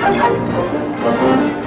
Temper,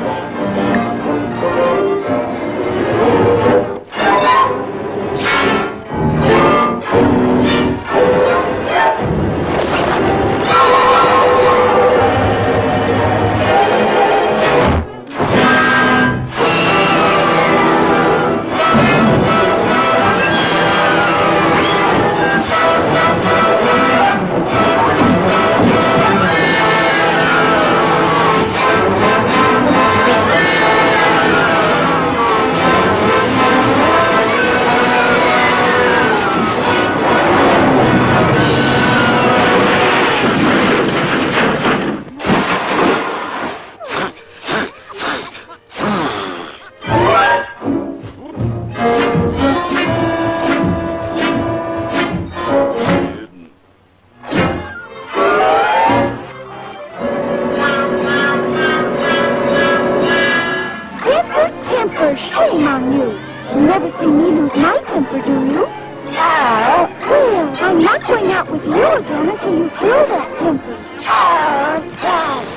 temper, shame on you. You never see me lose my temper, do you? Oh, well, I'm not going out with you again until you feel that temper. Oh, Dasher,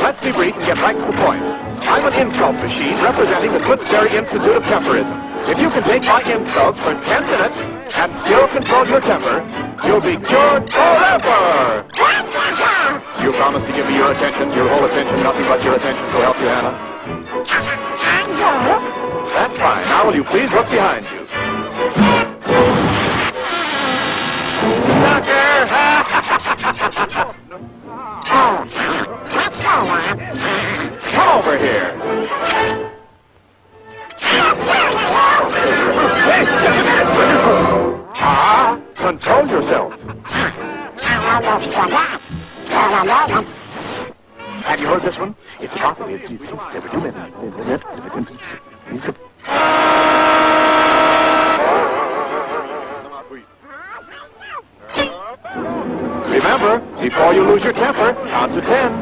Let's be brief and get right to the point. I'm an insult machine representing the Toothberry Institute of Temperism. If you can take my insults for 10 minutes and still control your temper, you'll be cured forever! You promise to give me your attention, your whole attention, nothing but your attention, so help you, Hannah? That's fine. Now will you please look behind you? Sucker! Come over here. Ah, control yourself. Have you heard this one? It's properly. It's, it's, it's, it's, Remember, before you lose your temper, count to ten.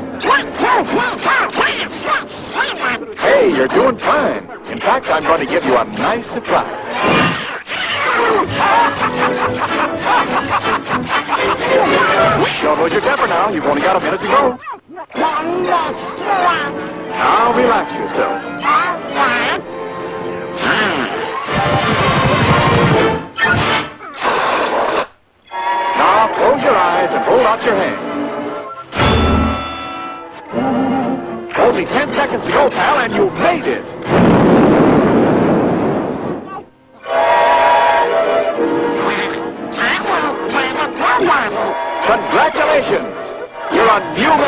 Hey, you're doing fine. In fact, I'm going to give you a nice surprise. Don't lose your temper now. You've only got a minute to go. Now relax yourself. Now close your eyes and hold out your hand. Only ten seconds to go, pal, and you've made it. Congratulations! You're a new